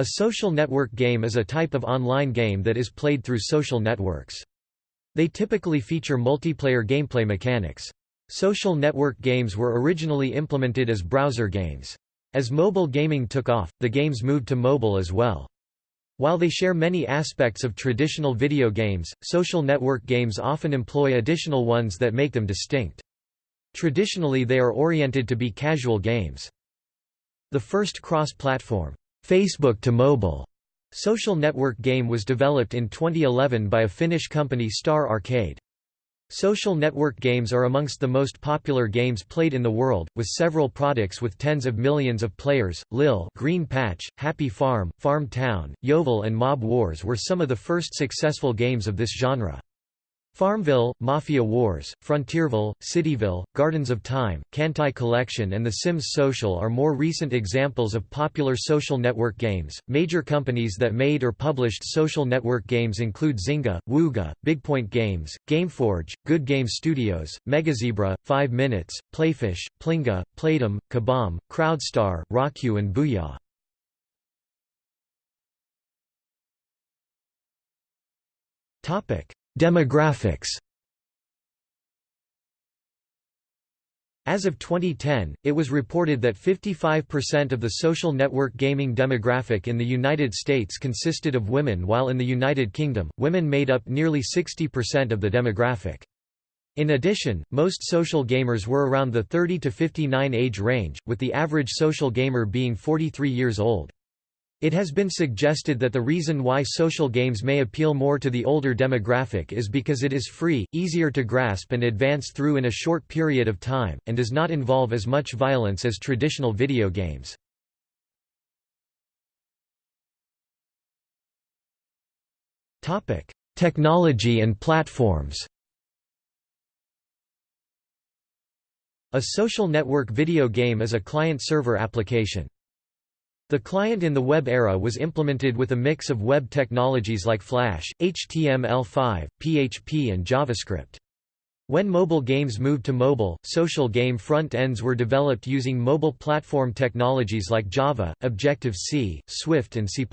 A social network game is a type of online game that is played through social networks. They typically feature multiplayer gameplay mechanics. Social network games were originally implemented as browser games. As mobile gaming took off, the games moved to mobile as well. While they share many aspects of traditional video games, social network games often employ additional ones that make them distinct. Traditionally they are oriented to be casual games. The first cross-platform, Facebook to mobile, social network game was developed in 2011 by a Finnish company Star Arcade. Social network games are amongst the most popular games played in the world, with several products with tens of millions of players. Lil Green Patch, Happy Farm, Farm Town, YoVille and Mob Wars were some of the first successful games of this genre. Farmville, Mafia Wars, Frontierville, Cityville, Gardens of Time, Kantai Collection, and The Sims Social are more recent examples of popular social network games. Major companies that made or published social network games include Zynga, Wooga, Bigpoint Games, Gameforge, Good Game Studios, Megazebra, 5 Minutes, Playfish, Plinga, Playdom, Kabam, Crowdstar, Rockyou, and Booyah. Topic Demographics As of 2010, it was reported that 55% of the social network gaming demographic in the United States consisted of women while in the United Kingdom, women made up nearly 60% of the demographic. In addition, most social gamers were around the 30 to 59 age range, with the average social gamer being 43 years old. It has been suggested that the reason why social games may appeal more to the older demographic is because it is free, easier to grasp and advance through in a short period of time, and does not involve as much violence as traditional video games. Technology and platforms A social network video game is a client-server application. The client in the web era was implemented with a mix of web technologies like Flash, HTML5, PHP and JavaScript. When mobile games moved to mobile, social game front ends were developed using mobile platform technologies like Java, Objective-C, Swift and C++.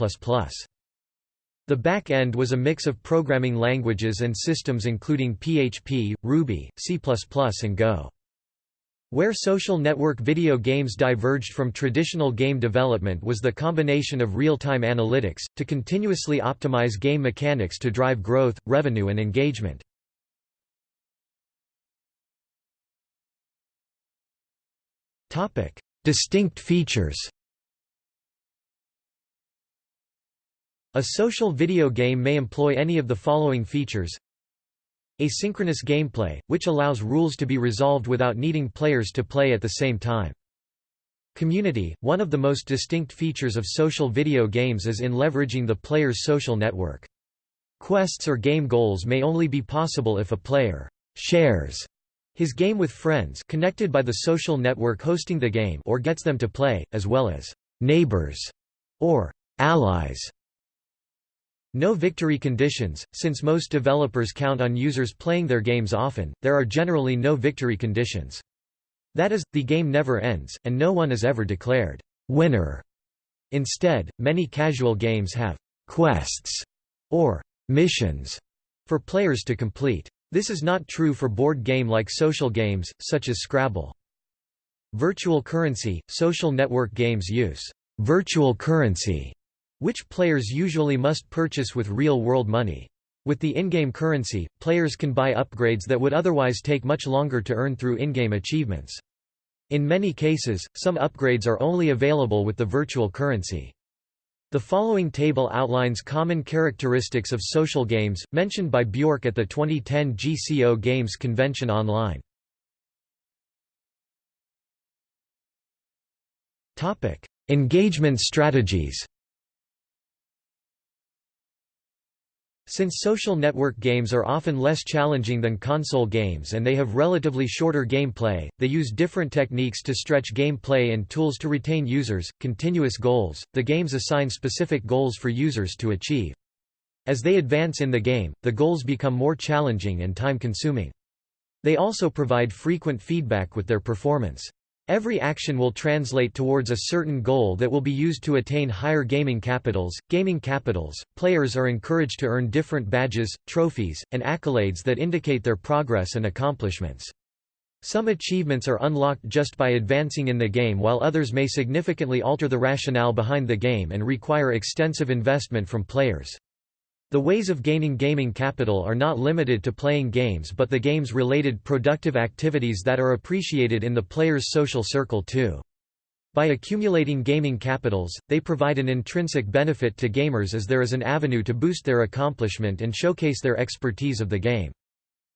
The back end was a mix of programming languages and systems including PHP, Ruby, C++ and Go. Where social network video games diverged from traditional game development was the combination of real-time analytics, to continuously optimize game mechanics to drive growth, revenue and engagement. Distinct features A social video game may employ any of the following features Asynchronous gameplay, which allows rules to be resolved without needing players to play at the same time. Community – One of the most distinct features of social video games is in leveraging the player's social network. Quests or game goals may only be possible if a player «shares» his game with friends connected by the social network hosting the game or gets them to play, as well as «neighbors» or «allies» No victory conditions, since most developers count on users playing their games often, there are generally no victory conditions. That is, the game never ends, and no one is ever declared winner. Instead, many casual games have quests or missions for players to complete. This is not true for board game-like social games, such as Scrabble. Virtual currency – Social network games use virtual currency which players usually must purchase with real-world money. With the in-game currency, players can buy upgrades that would otherwise take much longer to earn through in-game achievements. In many cases, some upgrades are only available with the virtual currency. The following table outlines common characteristics of social games, mentioned by Bjork at the 2010 GCO Games Convention online. Engagement strategies Since social network games are often less challenging than console games and they have relatively shorter gameplay, they use different techniques to stretch gameplay and tools to retain users. Continuous goals The games assign specific goals for users to achieve. As they advance in the game, the goals become more challenging and time consuming. They also provide frequent feedback with their performance. Every action will translate towards a certain goal that will be used to attain higher gaming capitals. Gaming capitals, players are encouraged to earn different badges, trophies, and accolades that indicate their progress and accomplishments. Some achievements are unlocked just by advancing in the game while others may significantly alter the rationale behind the game and require extensive investment from players. The ways of gaining gaming capital are not limited to playing games but the games-related productive activities that are appreciated in the player's social circle too. By accumulating gaming capitals, they provide an intrinsic benefit to gamers as there is an avenue to boost their accomplishment and showcase their expertise of the game.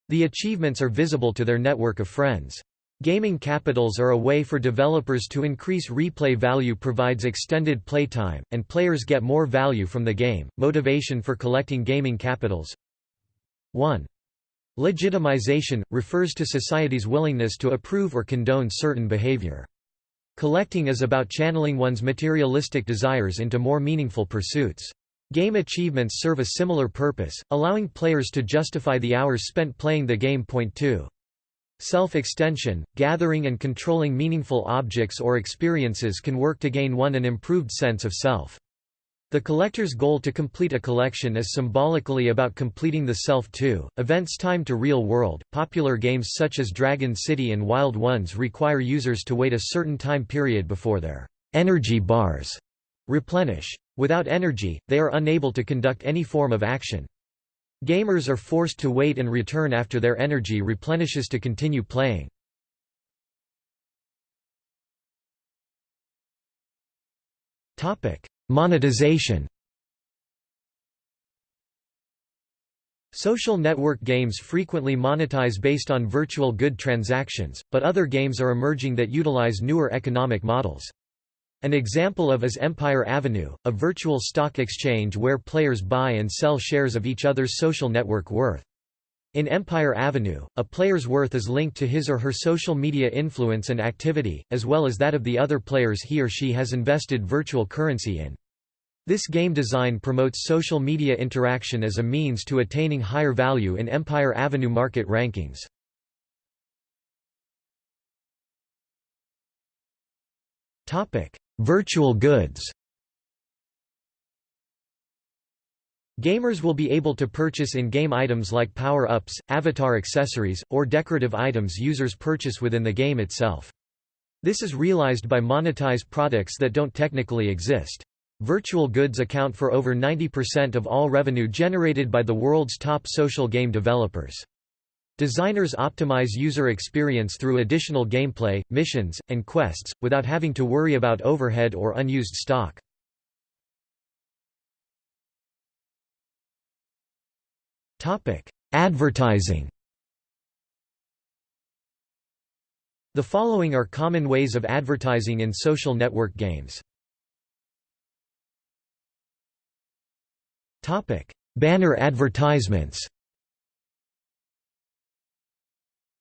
The achievements are visible to their network of friends. Gaming capitals are a way for developers to increase replay value provides extended playtime, and players get more value from the game. Motivation for collecting gaming capitals 1. Legitimization, refers to society's willingness to approve or condone certain behavior. Collecting is about channeling one's materialistic desires into more meaningful pursuits. Game achievements serve a similar purpose, allowing players to justify the hours spent playing the game. Point 2. Self-extension, gathering and controlling meaningful objects or experiences can work to gain one an improved sense of self. The collector's goal to complete a collection is symbolically about completing the self too. Events timed to real world. Popular games such as Dragon City and Wild Ones require users to wait a certain time period before their energy bars replenish. Without energy, they are unable to conduct any form of action. Gamers are forced to wait and return after their energy replenishes to continue playing. Monetization Social network games frequently monetize based on virtual good transactions, but other games are emerging that utilize newer economic models. An example of is Empire Avenue, a virtual stock exchange where players buy and sell shares of each other's social network worth. In Empire Avenue, a player's worth is linked to his or her social media influence and activity, as well as that of the other players he or she has invested virtual currency in. This game design promotes social media interaction as a means to attaining higher value in Empire Avenue market rankings. Virtual goods Gamers will be able to purchase in-game items like power-ups, avatar accessories, or decorative items users purchase within the game itself. This is realized by monetized products that don't technically exist. Virtual goods account for over 90% of all revenue generated by the world's top social game developers. Designers optimize user experience through additional gameplay, missions, and quests, without having to worry about overhead or unused stock. Advertising The following are common ways of advertising in social network games. Banner advertisements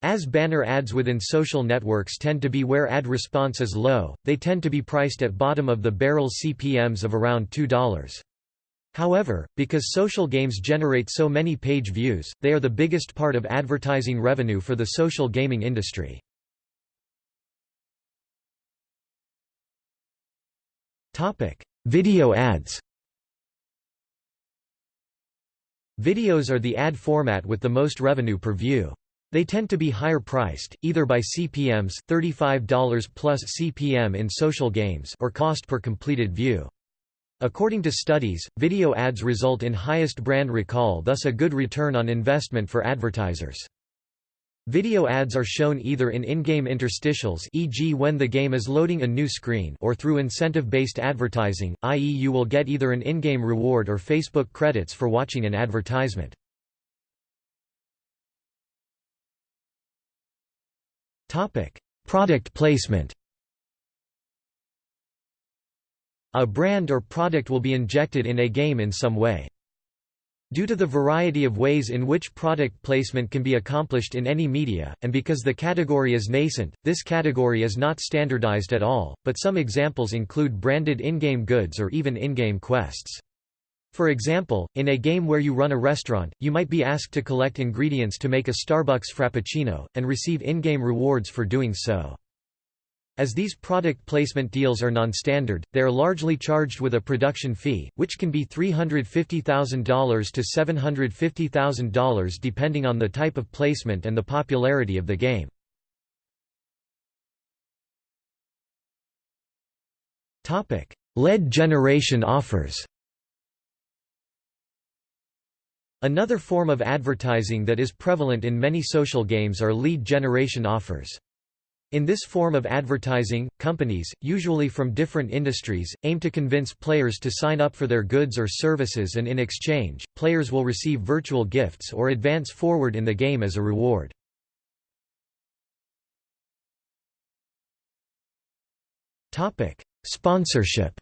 As banner ads within social networks tend to be where ad response is low, they tend to be priced at bottom of the barrel CPMs of around $2. However, because social games generate so many page views, they are the biggest part of advertising revenue for the social gaming industry. Video ads Videos are the ad format with the most revenue per view. They tend to be higher priced, either by CPMs $35 plus CPM in social games or cost per completed view. According to studies, video ads result in highest brand recall thus a good return on investment for advertisers. Video ads are shown either in in-game interstitials e.g. when the game is loading a new screen or through incentive-based advertising, i.e. you will get either an in-game reward or Facebook credits for watching an advertisement. Topic: Product placement. A brand or product will be injected in a game in some way. Due to the variety of ways in which product placement can be accomplished in any media, and because the category is nascent, this category is not standardized at all, but some examples include branded in-game goods or even in-game quests. For example, in a game where you run a restaurant, you might be asked to collect ingredients to make a Starbucks Frappuccino, and receive in-game rewards for doing so. As these product placement deals are non-standard, they are largely charged with a production fee, which can be $350,000 to $750,000 depending on the type of placement and the popularity of the game. Lead generation offers Another form of advertising that is prevalent in many social games are lead generation offers. In this form of advertising, companies, usually from different industries, aim to convince players to sign up for their goods or services and in exchange, players will receive virtual gifts or advance forward in the game as a reward. Sponsorship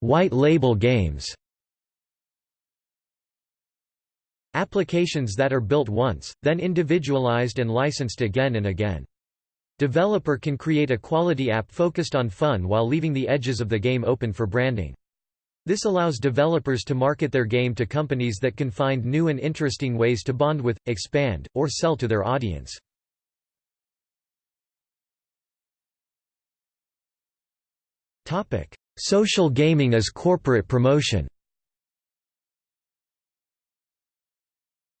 White label games Applications that are built once, then individualized and licensed again and again. Developer can create a quality app focused on fun while leaving the edges of the game open for branding. This allows developers to market their game to companies that can find new and interesting ways to bond with, expand, or sell to their audience. Social gaming as corporate promotion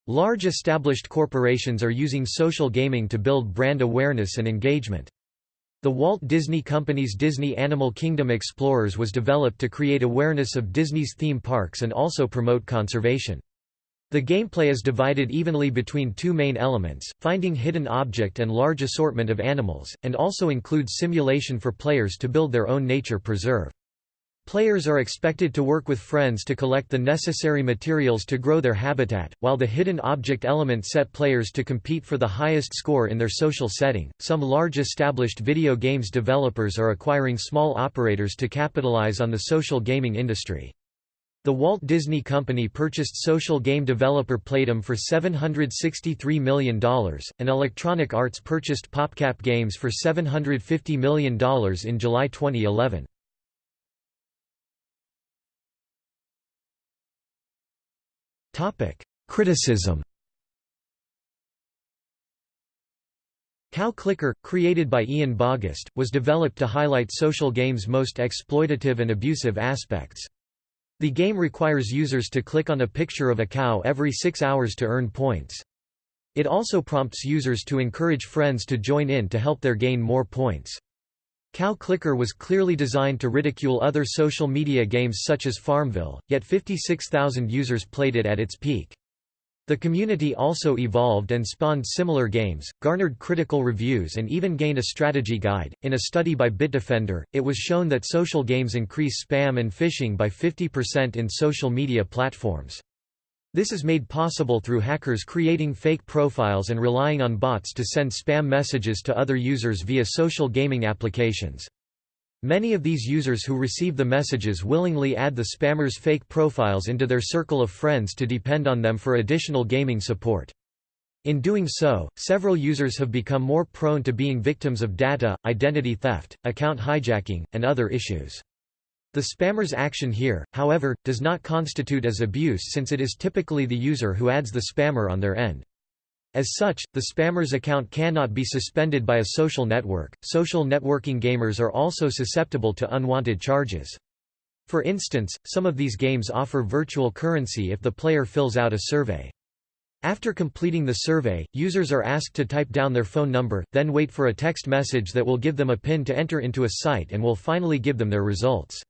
Large established corporations are using social gaming to build brand awareness and engagement. The Walt Disney Company's Disney Animal Kingdom Explorers was developed to create awareness of Disney's theme parks and also promote conservation. The gameplay is divided evenly between two main elements, finding hidden object and large assortment of animals, and also includes simulation for players to build their own nature preserve. Players are expected to work with friends to collect the necessary materials to grow their habitat, while the hidden object element set players to compete for the highest score in their social setting. Some large established video games developers are acquiring small operators to capitalize on the social gaming industry. The Walt Disney Company purchased social game developer Playdom for $763 million, and Electronic Arts purchased PopCap Games for $750 million in July 2011. Criticism Cow Clicker, created by Ian Bogost, was developed to highlight social games' most exploitative and abusive aspects. The game requires users to click on a picture of a cow every six hours to earn points. It also prompts users to encourage friends to join in to help their gain more points. Cow Clicker was clearly designed to ridicule other social media games such as Farmville, yet 56,000 users played it at its peak. The community also evolved and spawned similar games, garnered critical reviews, and even gained a strategy guide. In a study by Bitdefender, it was shown that social games increase spam and phishing by 50% in social media platforms. This is made possible through hackers creating fake profiles and relying on bots to send spam messages to other users via social gaming applications. Many of these users who receive the messages willingly add the spammers' fake profiles into their circle of friends to depend on them for additional gaming support. In doing so, several users have become more prone to being victims of data, identity theft, account hijacking, and other issues. The spammer's action here, however, does not constitute as abuse since it is typically the user who adds the spammer on their end. As such, the spammer's account cannot be suspended by a social network. Social networking gamers are also susceptible to unwanted charges. For instance, some of these games offer virtual currency if the player fills out a survey. After completing the survey, users are asked to type down their phone number, then wait for a text message that will give them a PIN to enter into a site and will finally give them their results.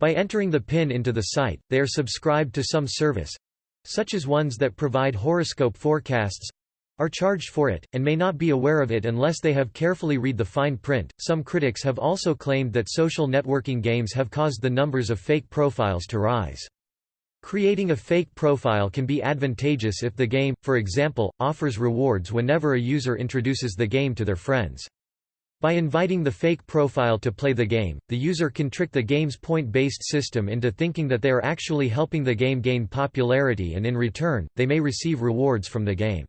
By entering the PIN into the site, they are subscribed to some service—such as ones that provide horoscope forecasts, are charged for it, and may not be aware of it unless they have carefully read the fine print. Some critics have also claimed that social networking games have caused the numbers of fake profiles to rise. Creating a fake profile can be advantageous if the game, for example, offers rewards whenever a user introduces the game to their friends. By inviting the fake profile to play the game, the user can trick the game's point-based system into thinking that they are actually helping the game gain popularity and in return, they may receive rewards from the game.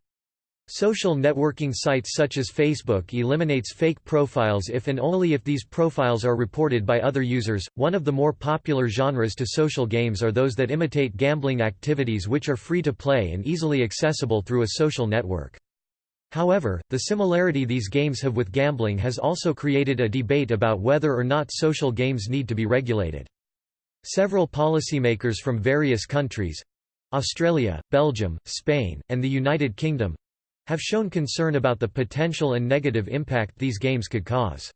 Social networking sites such as Facebook eliminates fake profiles if and only if these profiles are reported by other users. One of the more popular genres to social games are those that imitate gambling activities which are free to play and easily accessible through a social network. However, the similarity these games have with gambling has also created a debate about whether or not social games need to be regulated. Several policymakers from various countries Australia, Belgium, Spain, and the United Kingdom have shown concern about the potential and negative impact these games could cause.